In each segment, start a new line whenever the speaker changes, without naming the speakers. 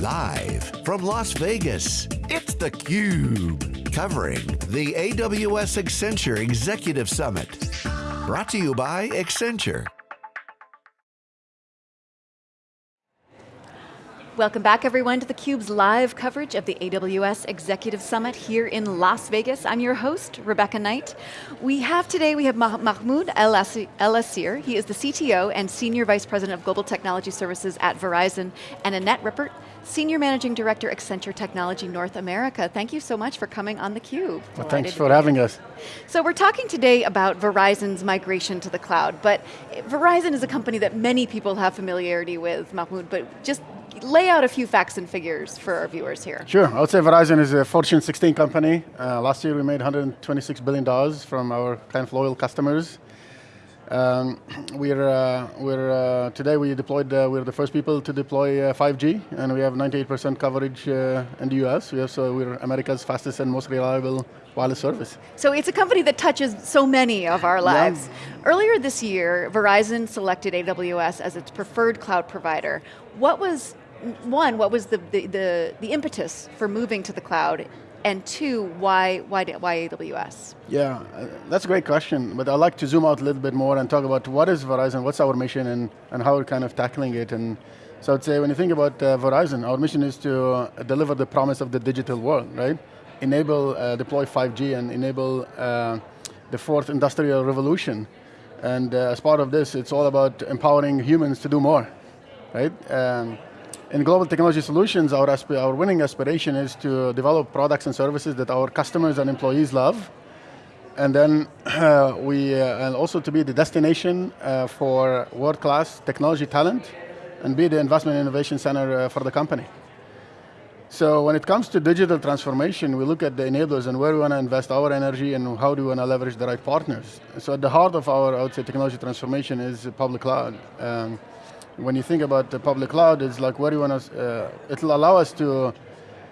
Live from Las Vegas, it's theCUBE. Covering the AWS Accenture Executive Summit. Brought to you by Accenture.
Welcome back everyone to theCUBE's live coverage of the AWS Executive Summit here in Las Vegas. I'm your host, Rebecca Knight. We have today, we have Mahmoud El-Assir. He is the CTO and Senior Vice President of Global Technology Services at Verizon, and Annette Rippert, Senior Managing Director, Accenture Technology North America. Thank you so much for coming on theCUBE.
Well, thanks for having us.
So we're talking today about Verizon's migration to the cloud, but Verizon is a company that many people have familiarity with, Mahmoud, but just lay out a few facts and figures for our viewers here.
Sure, I would say Verizon is a Fortune 16 company. Uh, last year we made $126 billion from our kind of loyal customers. Um, we're, uh, we're uh, today we deployed, uh, we're the first people to deploy 5G, uh, and we have 98% coverage uh, in the US. We have, so we're America's fastest and most reliable wireless service.
So it's a company that touches so many of our lives. Yeah. Earlier this year, Verizon selected AWS as its preferred cloud provider. What was, one, what was the, the, the, the impetus for moving to the cloud? And two, why, why, why AWS?
Yeah, uh, that's a great question, but I'd like to zoom out a little bit more and talk about what is Verizon, what's our mission, and, and how we're kind of tackling it. And so I'd say when you think about uh, Verizon, our mission is to uh, deliver the promise of the digital world, right? Enable, uh, deploy 5G and enable uh, the fourth industrial revolution. And as part of this, it's all about empowering humans to do more, right? Um, in Global Technology Solutions, our, our winning aspiration is to develop products and services that our customers and employees love, and then uh, we, uh, and also to be the destination uh, for world-class technology talent, and be the investment innovation center uh, for the company. So when it comes to digital transformation, we look at the enablers and where we want to invest our energy and how do we want to leverage the right partners. So at the heart of our, I would say, technology transformation is public cloud. Um, when you think about the public cloud, it's like where do you want to, uh, it'll allow us to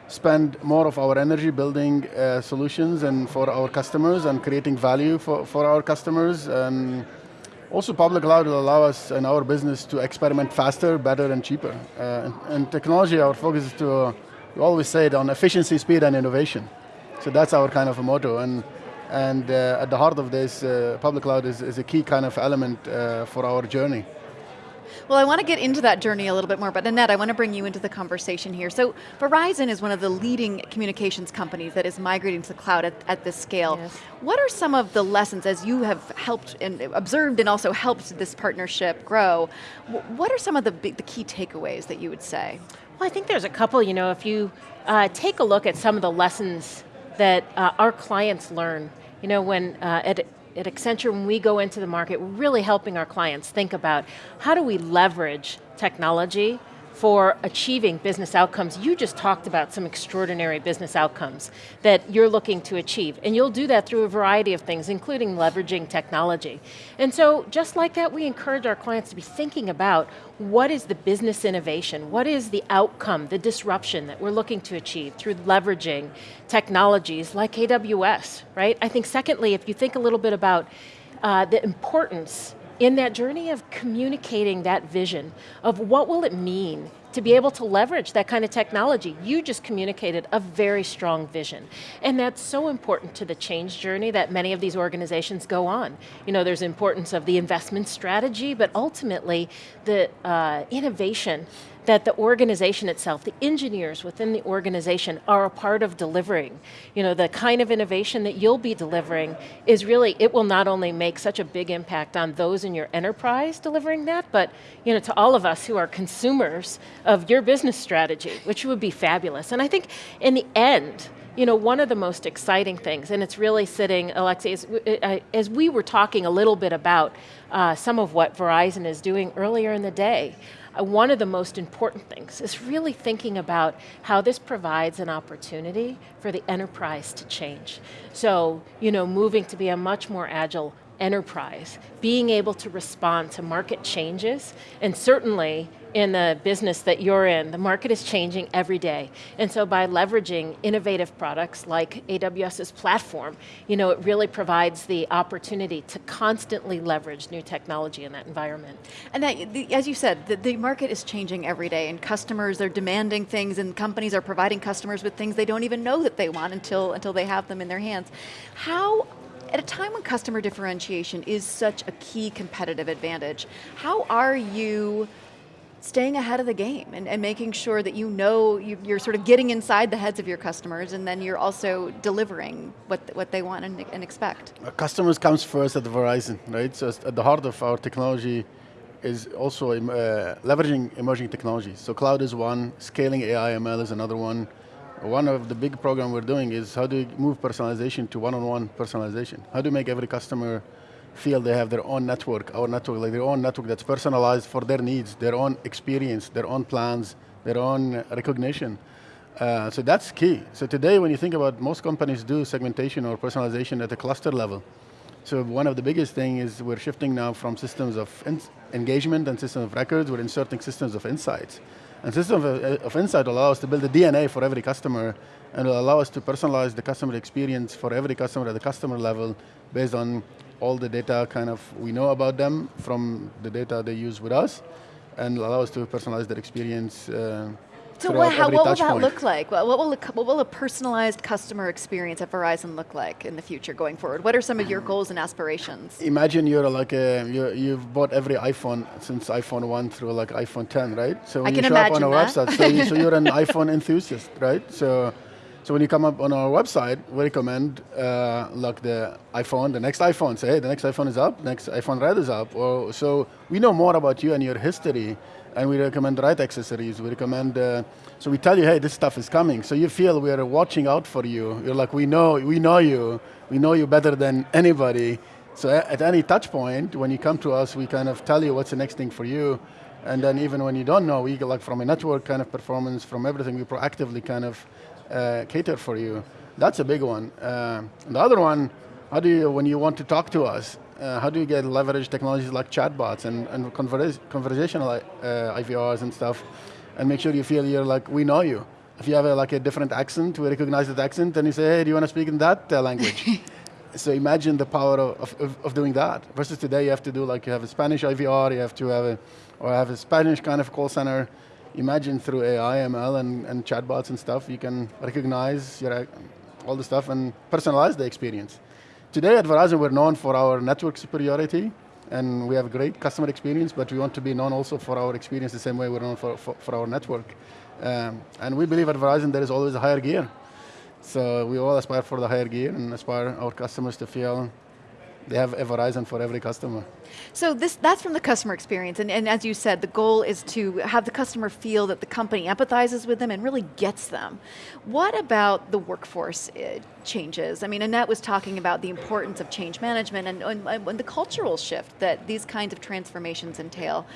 spend more of our energy building uh, solutions and for our customers and creating value for, for our customers. And also public cloud will allow us and our business to experiment faster, better and cheaper. Uh, and, technology, our focus is to, we always say it on efficiency, speed and innovation. So that's our kind of a motto. And, and uh, at the heart of this, uh, public cloud is, is, a key kind of element uh, for our journey.
Well, I want to get into that journey a little bit more, but Annette, I want to bring you into the conversation here. So Verizon is one of the leading communications companies that is migrating to the cloud at, at this scale. Yes. What are some of the lessons as you have helped and observed and also helped this partnership grow? What are some of the, big, the key takeaways that you would say?
Well, I think there's a couple, you know, if you uh, take a look at some of the lessons that uh, our clients learn, you know, when uh, at at Accenture, when we go into the market, we're really helping our clients think about how do we leverage technology for achieving business outcomes. You just talked about some extraordinary business outcomes that you're looking to achieve, and you'll do that through a variety of things, including leveraging technology. And so, just like that, we encourage our clients to be thinking about what is the business innovation, what is the outcome, the disruption that we're looking to achieve through leveraging technologies like AWS, right? I think secondly, if you think a little bit about uh, the importance in that journey of communicating that vision of what will it mean to be able to leverage that kind of technology. You just communicated a very strong vision. And that's so important to the change journey that many of these organizations go on. You know, there's importance of the investment strategy, but ultimately the uh, innovation that the organization itself, the engineers within the organization are a part of delivering. You know, the kind of innovation that you'll be delivering is really, it will not only make such a big impact on those in your enterprise delivering that, but you know, to all of us who are consumers of your business strategy, which would be fabulous. And I think in the end, you know, one of the most exciting things, and it's really sitting, Alexei, as, as we were talking a little bit about uh, some of what Verizon is doing earlier in the day, uh, one of the most important things is really thinking about how this provides an opportunity for the enterprise to change. So, you know, moving to be a much more agile enterprise, being able to respond to market changes, and certainly in the business that you're in, the market is changing every day. And so by leveraging innovative products like AWS's platform, you know, it really provides the opportunity to constantly leverage new technology in that environment.
And that, the, as you said, the, the market is changing every day and customers are demanding things and companies are providing customers with things they don't even know that they want until, until they have them in their hands. How at a time when customer differentiation is such a key competitive advantage, how are you staying ahead of the game and, and making sure that you know you, are sort of getting inside the heads of your customers and then you're also delivering what, what they want and, and expect?
Uh, customers comes first at Verizon, right? So at the heart of our technology is also uh, leveraging emerging technologies. So cloud is one, scaling AI ML is another one, one of the big program we're doing is how do you move personalization to one-on-one -on -one personalization? How do you make every customer feel they have their own network, our network, like their own network that's personalized for their needs, their own experience, their own plans, their own recognition. Uh, so that's key. So today when you think about most companies do segmentation or personalization at a cluster level. So one of the biggest thing is we're shifting now from systems of engagement and systems of records, we're inserting systems of insights. And system of, uh, of insight will allow us to build a DNA for every customer and will allow us to personalize the customer experience for every customer at the customer level based on all the data kind of we know about them from the data they use with us and allow us to personalize their experience uh,
so what, how, what will that point. look like? What will, a, what will a personalized customer experience at Verizon look like in the future going forward? What are some of your goals and aspirations?
Imagine you're like a, you you've bought every iPhone since iPhone 1 through like iPhone 10, right?
So when I you show up on our
that. website, so, you, so you're an iPhone enthusiast, right? So so when you come up on our website, we recommend uh, like the iPhone, the next iPhone, say, hey, the next iPhone is up, next iPhone Red is up. Or, so we know more about you and your history, and we recommend the right accessories. We recommend, uh, so we tell you, hey, this stuff is coming. So you feel we are watching out for you. You're like, we know, we know you. We know you better than anybody. So at any touch point, when you come to us, we kind of tell you what's the next thing for you. And then even when you don't know, we like from a network kind of performance, from everything, we proactively kind of uh, cater for you. That's a big one. Uh, the other one, how do you, when you want to talk to us, uh, how do you get leverage technologies like chatbots and, and conversa conversational uh, IVRs and stuff, and make sure you feel you're like, we know you. If you have a, like a different accent, we recognize that accent, and you say, hey, do you want to speak in that uh, language? so imagine the power of, of, of, doing that. Versus today, you have to do like, you have a Spanish IVR, you have to have a, or have a Spanish kind of call center, imagine through AI, ML, and, and chatbots and stuff, you can recognize your, all the stuff and personalize the experience. Today at Verizon, we're known for our network superiority, and we have great customer experience, but we want to be known also for our experience the same way we're known for, for, for our network. Um, and we believe at Verizon there is always a higher gear. So we all aspire for the higher gear and aspire our customers to feel they have a Verizon for every customer.
So this, that's from the customer experience, and, and as you said, the goal is to have the customer feel that the company empathizes with them and really gets them. What about the workforce uh, changes? I mean, Annette was talking about the importance of change management and, and, and the cultural shift that these kinds of transformations entail.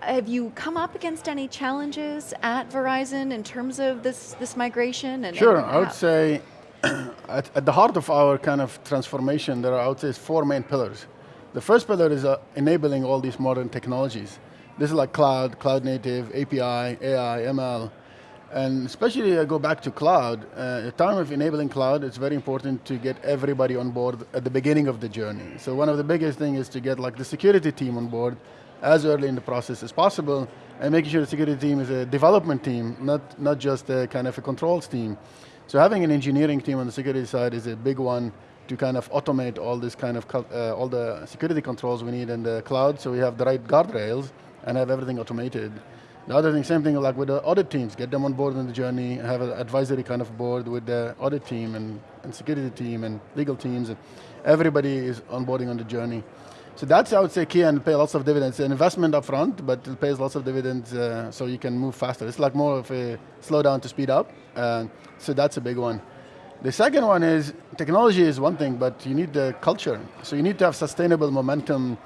Have you come up against any challenges at Verizon in terms of this, this migration? And,
sure, I would say at, at, the heart of our kind of transformation, there are, I would say, four main pillars. The first pillar is uh, enabling all these modern technologies. This is like cloud, cloud native, API, AI, ML. And especially I go back to cloud, uh, at time of enabling cloud, it's very important to get everybody on board at the beginning of the journey. So one of the biggest things is to get like the security team on board as early in the process as possible and making sure the security team is a development team, not, not just a kind of a controls team. So having an engineering team on the security side is a big one to kind of automate all this kind of, uh, all the security controls we need in the cloud so we have the right guardrails and have everything automated. The other thing, same thing like with the audit teams, get them on board on the journey, have an advisory kind of board with the audit team and, and security team and legal teams. And everybody is onboarding on the journey. So that's, I would say, key and pay lots of dividends. An investment up front, but it pays lots of dividends uh, so you can move faster. It's like more of a slow down to speed up. Uh, so that's a big one. The second one is, technology is one thing, but you need the culture. So you need to have sustainable momentum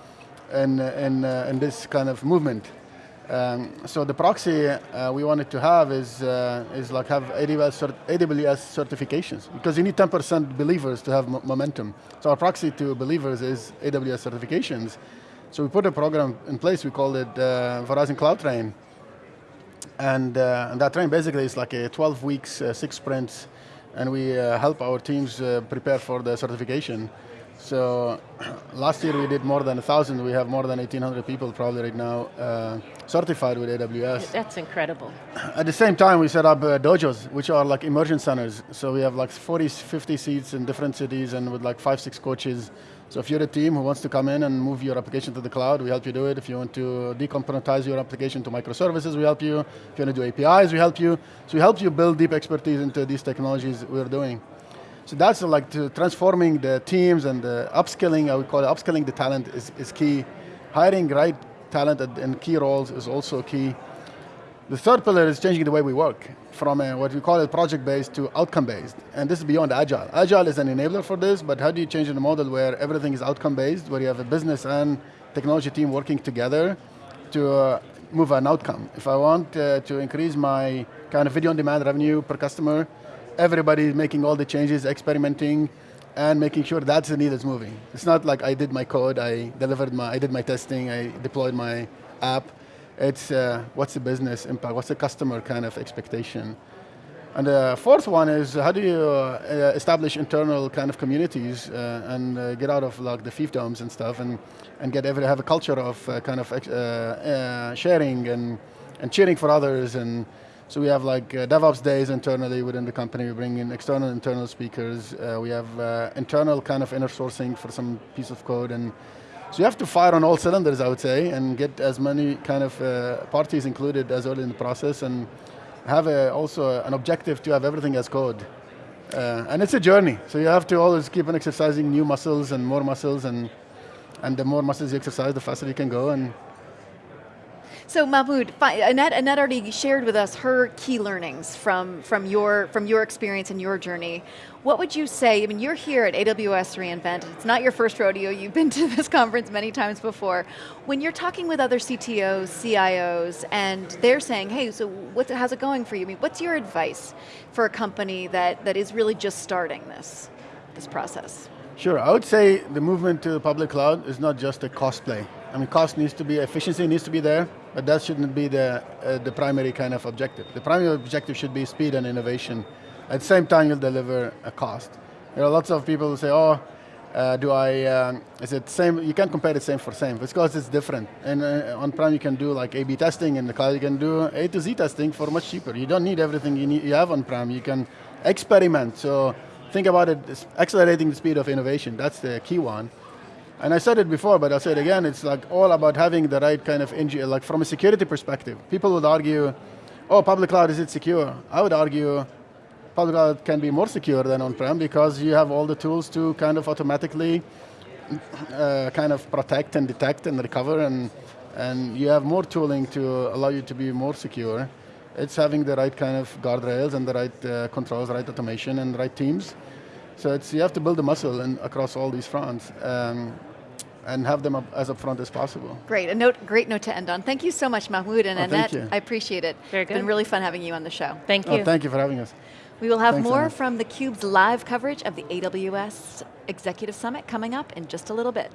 in, in, uh, in this kind of movement. Um, so the proxy uh, we wanted to have is, uh, is like have AWS, AWS certifications because you need 10% believers to have momentum. So our proxy to believers is AWS certifications. So we put a program in place, we called it uh, Verizon Cloud Train. And, uh, and that train basically is like a 12 weeks, uh, six sprints, and we uh, help our teams prepare for the certification. So last year we did more than a thousand. We have more than 1,800 people probably right now uh, certified with AWS.
That's incredible.
At the same time, we set up uh, dojos, which are like immersion centers. So we have like 40, 50 seats in different cities and with like five, six coaches. So if you're a team who wants to come in and move your application to the cloud, we help you do it. If you want to decomponentize your application to microservices, we help you. If you want to do APIs, we help you. So we help you build deep expertise into these technologies we're doing. So that's like transforming the teams and the upskilling, I would call it upskilling the talent is, is key. Hiring right talent in key roles is also key. The third pillar is changing the way we work from a, what we call it project-based to outcome-based. And this is beyond Agile. Agile is an enabler for this, but how do you change the model where everything is outcome-based, where you have a business and technology team working together to uh, move an outcome. If I want uh, to increase my kind of video on demand revenue per customer, everybody is making all the changes, experimenting, and making sure that's the needle is moving. It's not like I did my code, I delivered my, I did my testing, I deployed my app. It's uh, what's the business impact, what's the customer kind of expectation. And the fourth one is how do you uh, establish internal kind of communities uh, and uh, get out of like the fiefdoms and stuff and, and get every, have a culture of uh, kind of uh, sharing and, and cheering for others and so we have like uh, DevOps days internally within the company. We bring in external internal speakers. Uh, we have uh, internal kind of inner sourcing for some piece of code. And so you have to fire on all cylinders, I would say, and get as many kind of uh, parties included as early in the process and have a, also an objective to have everything as code. Uh, and it's a journey. So you have to always keep on exercising new muscles and more muscles and and the more muscles you exercise, the faster you can go. And
so Mahmoud, Annette, Annette already shared with us her key learnings from, from, your, from your experience and your journey. What would you say, I mean, you're here at AWS reInvent, it's not your first rodeo, you've been to this conference many times before. When you're talking with other CTOs, CIOs, and they're saying, hey, so what's, how's it going for you? I mean, what's your advice for a company that, that is really just starting this, this process?
Sure, I would say the movement to the public cloud is not just a cost play. I mean, cost needs to be, efficiency needs to be there, but that shouldn't be the, uh, the primary kind of objective. The primary objective should be speed and innovation. At the same time, you'll deliver a cost. There are lots of people who say, oh, uh, do I, um, is it same, you can't compare the same for same, because it's different. And uh, on-prem you can do like A-B testing, in the cloud you can do A to Z testing for much cheaper. You don't need everything you, need, you have on-prem, you can experiment. So think about it, accelerating the speed of innovation, that's the key one. And I said it before, but I'll say it again, it's like all about having the right kind of, like from a security perspective. People would argue, oh, public cloud, is it secure? I would argue public cloud can be more secure than on-prem because you have all the tools to kind of automatically uh, kind of protect and detect and recover and, and you have more tooling to allow you to be more secure. It's having the right kind of guardrails and the right uh, controls, right automation and right teams. So it's, you have to build the muscle in, across all these fronts. Um, and have them up as upfront as possible.
Great, a note, great note to end on. Thank you so much, Mahmoud and
oh,
Annette.
I
appreciate it.
Very good.
It's been really fun having you on the show.
Thank
oh,
you.
Oh, thank you for having us.
We will have
Thanks,
more
Annette.
from theCUBE's live coverage of the AWS Executive Summit coming up in just a little bit.